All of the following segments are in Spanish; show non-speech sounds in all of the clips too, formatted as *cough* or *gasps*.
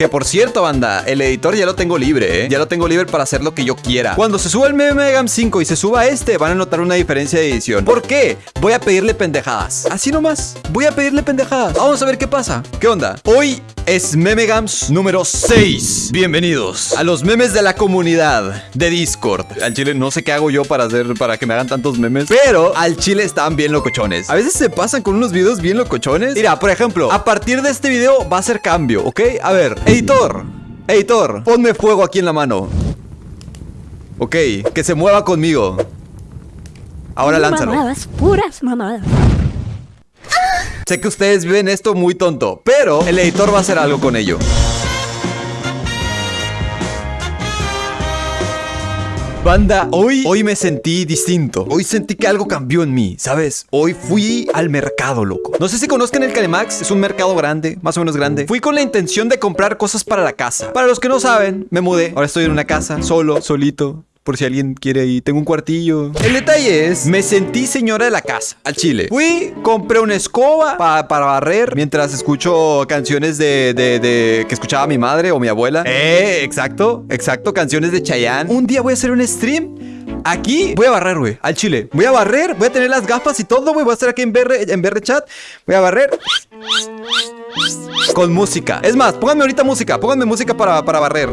Que por cierto, banda, el editor ya lo tengo libre, ¿eh? Ya lo tengo libre para hacer lo que yo quiera. Cuando se suba el meme Gam 5 y se suba este, van a notar una diferencia de edición. ¿Por qué? Voy a pedirle pendejadas. Así nomás. Voy a pedirle pendejadas. Vamos a ver qué pasa. ¿Qué onda? Hoy es Meme Gams número 6. Bienvenidos a los memes de la comunidad de Discord. Al chile no sé qué hago yo para hacer para que me hagan tantos memes, pero al chile están bien locochones. A veces se pasan con unos videos bien locochones. Mira, por ejemplo, a partir de este video va a ser cambio, ¿ok? A ver, editor, editor, ponme fuego aquí en la mano. Ok, que se mueva conmigo. Ahora lánzalo. Mamadas, puras mamadas. Sé que ustedes ven esto muy tonto, pero el editor va a hacer algo con ello. Banda, hoy, hoy me sentí distinto. Hoy sentí que algo cambió en mí, ¿sabes? Hoy fui al mercado, loco. No sé si conozcan el Calemax, es un mercado grande, más o menos grande. Fui con la intención de comprar cosas para la casa. Para los que no saben, me mudé. Ahora estoy en una casa, solo, solito. Por si alguien quiere ir, tengo un cuartillo. El detalle es, me sentí señora de la casa, al chile. Fui, compré una escoba pa- para barrer mientras escucho canciones de, de- de- que escuchaba mi madre o mi abuela. Eh, exacto, exacto, canciones de Chayanne. Un día voy a hacer un stream. Aquí voy a barrer, güey, al chile. Voy a barrer, voy a tener las gafas y todo, güey. Voy a estar aquí en BR, en BR chat. Voy a barrer. Con música. Es más, pónganme ahorita música. Pónganme música para, para barrer.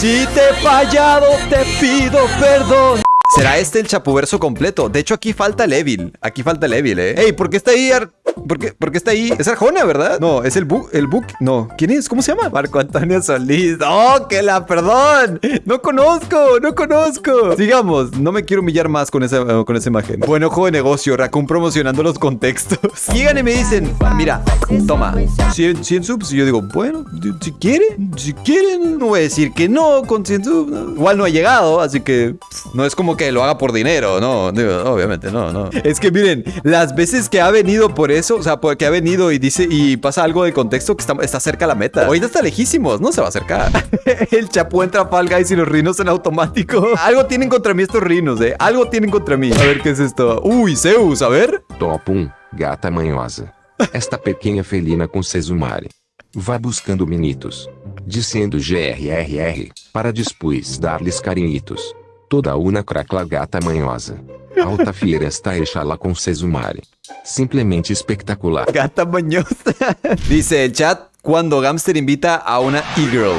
Si te he fallado, te pido perdón. ¿Será este el chapuverso completo? De hecho, aquí falta el Evil. Aquí falta el Evil, ¿eh? Ey, ¿por qué está ahí? Ar- ¿Por qué, por qué está ahí? Es Arjona, ¿verdad? No, es el Book. El Book. No. ¿Quién es? ¿Cómo se llama? Marco Antonio Solís. ¡Oh, que la perdón! No conozco, no conozco. Sigamos. No me quiero humillar más con esa, con esa imagen. Buen ojo de negocio. Raccoon promocionando los contextos. *laughs* Llegan y me dicen, mira, toma, 100, 100 subs. Y yo digo, bueno, si quieren, si quieren, no voy a decir que no con 100 subs. ¿no? Igual no ha llegado, así que pff, no es como que lo haga por dinero, no, digo, obviamente no, no. Es que miren, las veces que ha venido por eso, o sea, porque ha venido y dice y pasa algo de contexto que está, está cerca a la meta. Ahorita está lejísimos, no se va a acercar. *laughs* El chapu entra a Fall Guys y los rinos en automático. Algo tienen contra mí estos rinos, eh. Algo tienen contra mí. A ver qué es esto. Uy, Zeus, a ver. Top 1, gata manhosa. Esta pequena felina com Sesumare. Vá buscando menitos. Dizendo GRRR, para depois dar-lhes carinhitos. Toda una cracla gata manhosa. *laughs* Alta fiera está Exala com Sesumare. Simplesmente espectacular. Gata mañosa. *laughs* Dice el chat cuando Gamster invita a una e-girl.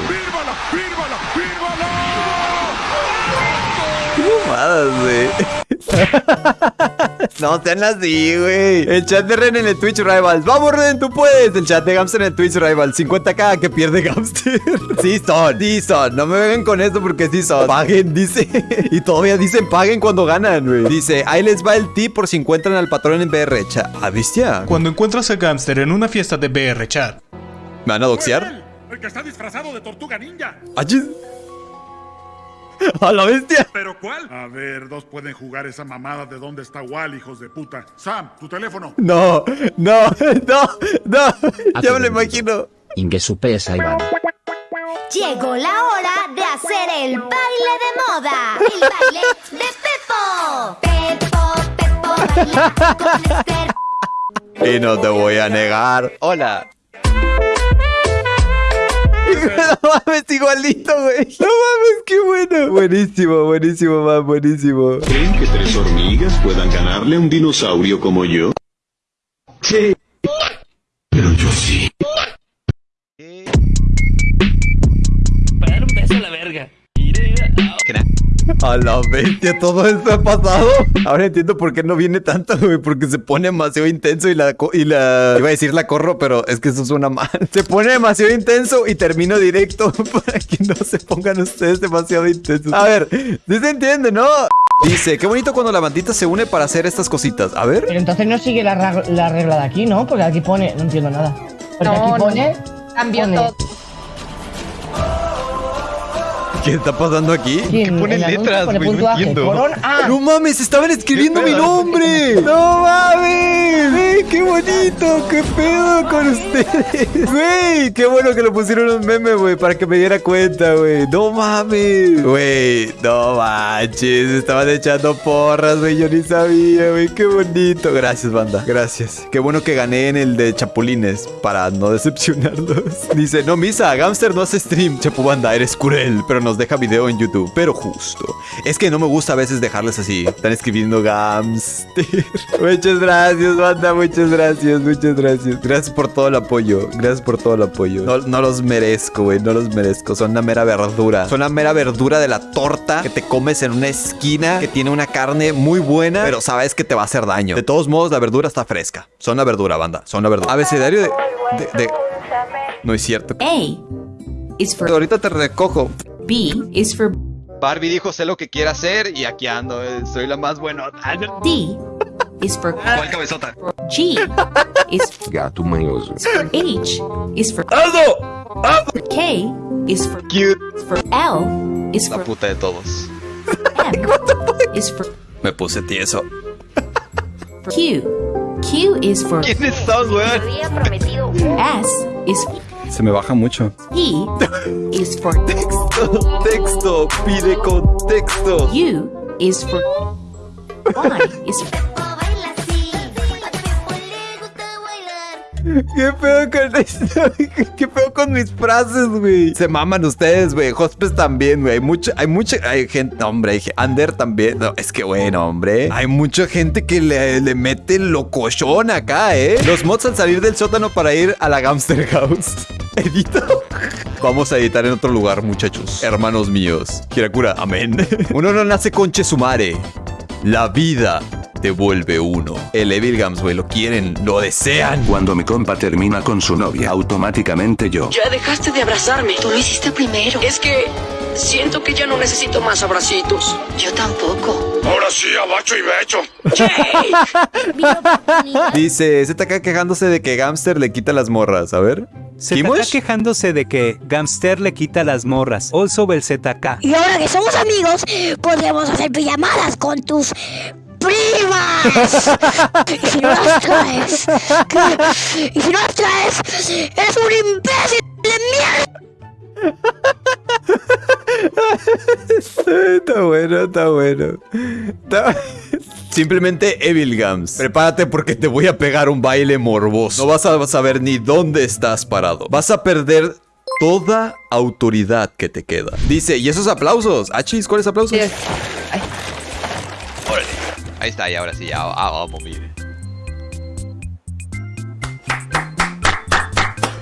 Qué mamadas, güey. *laughs* No sean así, güey. El chat de Ren en el Twitch Rivals. Vamos, Ren, tú puedes. El chat de Gamster en el Twitch Rivals. 50k que pierde Gamster. *laughs* Sí son, sí son. No me vengan con esto porque sí son. Paguen, dice. *laughs* Y todavía dicen paguen cuando ganan, güey. Dice, ahí les va el tip por si encuentran al patrón en BR. Chat. ¿Ah, bestia? Cuando encuentras a Gamster en una fiesta de BR Chat, ¿Me van a doxear? El que está disfrazado de tortuga ninja. ¡Achis! *laughs* ¡A la bestia! ¿Pero cuál? A ver, dos pueden jugar esa mamada de dónde está Wall, hijos de puta. Sam, tu teléfono. No, no, *laughs* no, no. Ya me lo imagino. Ingesupesa Iván. Llegó la hora de hacer el baile de moda. El baile de Pepo. Pepo, Pepo, baila con Esther. *laughs* Y no te voy a negar. Hola. No *laughs* mames, igualito, güey. No mames, qué bueno. Buenísimo, buenísimo, man, buenísimo. ¿Creen que tres hormigas puedan ganarle a un dinosaurio como yo? Sí. Pero yo sí. A la bestia, todo esto ha pasado. Ahora entiendo por qué no viene tanto, güey. Porque se pone demasiado intenso y la, y la. Iba a decir la corro, pero es que eso suena mal. *laughs* Se pone demasiado intenso y termino directo *laughs* para que no se pongan ustedes demasiado intensos. A ver, ¿sí se entiende, no? Dice, qué bonito cuando la bandita se une para hacer estas cositas. A ver. Pero entonces no sigue la, la regla de aquí, ¿no? Porque aquí pone. No entiendo nada. Porque No, aquí no. pone. Cambió pone- todo. *laughs* ¿Qué está pasando aquí? ¿Quién? ponen letras, pone güey? No puntuaje. entiendo. Corona. Ah, ¡No mames! ¡Estaban escribiendo mi nombre! Bonito! ¡Qué pedo con ustedes! ¡Güey! ¡Qué bueno que lo pusieron en meme, güey! Para que me diera cuenta, güey. ¡No mames! Güey, no manches. Estaban echando porras, güey. Yo ni sabía, güey. ¡Qué bonito! Gracias, banda. Gracias. Qué bueno que gané en el de Chapulines para no decepcionarlos. *laughs* Dice, no, Misa, Gamster no hace stream. Chapu banda, eres cruel, pero nos deja video en YouTube. Pero justo. Es que no me gusta a veces dejarles así. Están escribiendo Gamster. *laughs* muchas gracias, banda. Muchas gracias, muchas gracias. Gracias por todo el apoyo. Gracias por todo el apoyo. No, no los merezco, güey. No los merezco. Son una mera verdura. Son una mera verdura de la torta que te comes en una esquina que tiene una carne muy buena, pero sabes que te va a hacer daño. De todos modos, la verdura está fresca. Son la verdura, banda. Son la verdura. Abecedario de. de, de- No es cierto. A is for Ahorita te recojo. B is for Barbie dijo, sé lo que quiere hacer y aquí ando. eh, Soy la más buena. D is for ¿Cuál cabezota? G is Gato manhoso. H is for K is for Cute. for L is La for puta de todos. M is for Me puse tieso. for Q. Q is for ¿Quiénes son, prometido S is Se me baja mucho. T is for Texto, pide contexto. U is for Y is for ¿Qué pedo con esto? ¿Qué pedo con mis frases, güey? Se maman ustedes, güey. Hospes también, güey. Hay mucha, hay mucha, hay gente, no, hombre, hay Ander también. No, es que, bueno, hombre. Hay mucha gente que le, le mete locochón acá, ¿eh? Los mods al salir del sótano para ir a la Gamster House. *laughs* Edito. Vamos a editar en otro lugar, muchachos. Hermanos míos. Kirakura, amén. *laughs* Uno no nace con Chesumare. La vida te vuelve uno. El Evil Gams, güey, lo quieren, lo desean. Cuando mi compa termina con su novia, automáticamente yo. Ya dejaste de abrazarme. Tú lo hiciste primero. Es que siento que ya no necesito más abracitos. Yo tampoco. Ahora sí, abacho y becho. Dice, se está quejándose de que Gamster le quita las morras. A ver. Está quejándose de que Gamster le quita las morras. Also el ZK. Y ahora que somos amigos, podemos hacer pijamadas con tus primas. y si no las traes, y si no las traes, eres un imbécil de mierda. Está bueno, está bueno. Está- Simplemente Evil Gams. Prepárate porque te voy a pegar un baile morboso. No vas a saber ni dónde estás parado. Vas a perder toda autoridad que te queda. Dice, ¿y esos aplausos? Achis, ¿cuáles aplausos? Órale. Ahí está, y ahora sí, ya vamos,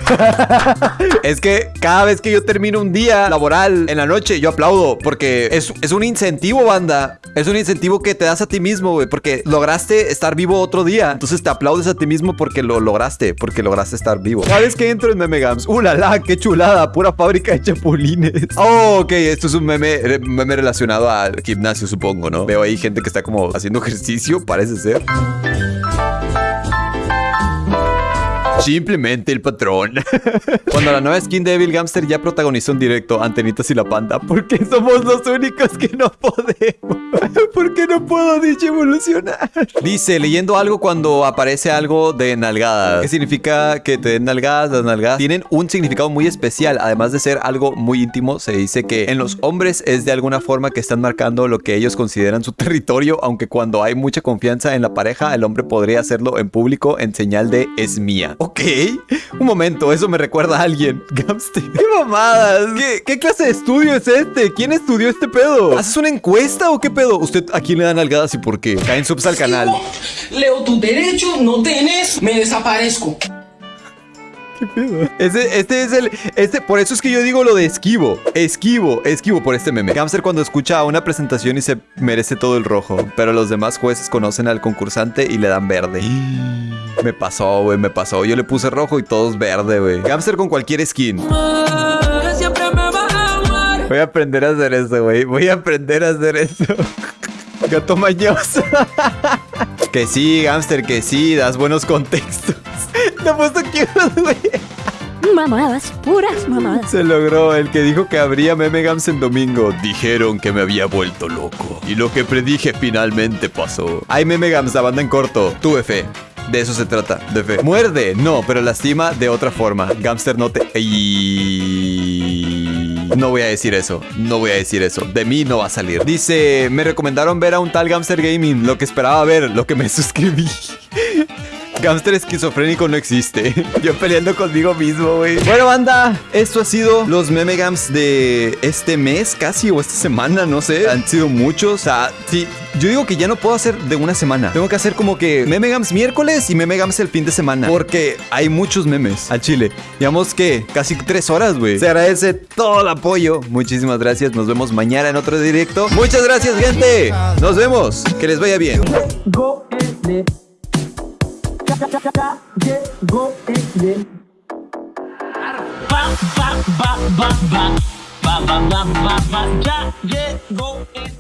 *laughs* Es que cada vez que yo termino un día laboral en la noche, yo aplaudo. Porque es, es un incentivo, banda. Es un incentivo que te das a ti mismo, güey. Porque lograste estar vivo otro día. Entonces te aplaudes a ti mismo porque lo lograste. Porque lograste estar vivo. Cada vez que entro en Meme Gams, ¡uh, la! ¡Qué chulada! Pura fábrica de chapulines. *laughs* Oh, ok. Esto es un meme, meme relacionado al gimnasio, supongo, ¿no? Veo ahí gente que está como haciendo ejercicio, parece ser. Simplemente el patrón. *laughs* Cuando la nueva skin de Evil Gamster ya protagonizó en directo Antenitas y la Panda, porque somos los únicos que no podemos. *laughs* ¿Por qué no puedo dicho evolucionar? Dice, leyendo algo cuando aparece algo de nalgadas. ¿Qué significa que te den nalgadas? Las nalgadas tienen un significado muy especial. Además de ser algo muy íntimo, se dice que en los hombres es de alguna forma que están marcando lo que ellos consideran su territorio, aunque cuando hay mucha confianza en la pareja, el hombre podría hacerlo en público en señal de es mía. Ok, un momento, eso me recuerda a alguien. *laughs* Gamster. ¿Qué mamadas? ¿Qué, qué clase de estudio es este? ¿Quién estudió este pedo? ¿Haces una encuesta o qué pedo? ¿Usted a quién le dan nalgadas y por qué? Caen subs al canal. Leo tu derecho, no tenés, me desaparezco. Ese, este es el. Este, por eso es que yo digo lo de esquivo. Esquivo, esquivo por este meme. Gamster cuando escucha una presentación y se merece todo el rojo. Pero los demás jueces conocen al concursante y le dan verde. *gasps* Me pasó, güey, me pasó. Yo le puse rojo y todos verde, güey. Gamster con cualquier skin. Voy a aprender a hacer eso, güey. Voy a aprender a hacer eso. *laughs* Gato mañoso. *laughs* que sí, Gamster, que sí. Das buenos contextos. Te puesto cute, güey. mamadas, puras mamadas. Se logró. El que dijo que habría meme gams en domingo. Dijeron que me había vuelto loco. Y lo que predije finalmente pasó. Hay meme gams, la banda en corto. Tuve fe. De eso se trata, de fe. Muerde, no, pero lastima de otra forma. Gamster no te... Ay. No voy a decir eso, no voy a decir eso. De mí no va a salir. Dice, me recomendaron ver a un tal Gamster Gaming. Lo que esperaba ver, lo que me *laughs* suscribí. Gamster esquizofrénico no existe. *laughs* Yo peleando conmigo mismo, güey. Bueno, banda, esto ha sido los meme gams de este mes casi o esta semana, no sé. Han sido muchos. O sea, sí, yo digo que ya no puedo hacer de una semana. Tengo que hacer como que meme gams miércoles y meme gams el fin de semana. Porque hay muchos memes al chile. Digamos que casi tres horas, güey. Se agradece todo el apoyo. Muchísimas gracias. Nos vemos mañana en otro directo. Muchas gracias, gente. Nos vemos. Que les vaya bien. go. Ba ba ba ba ba ba ba ba ba ja yeah go in.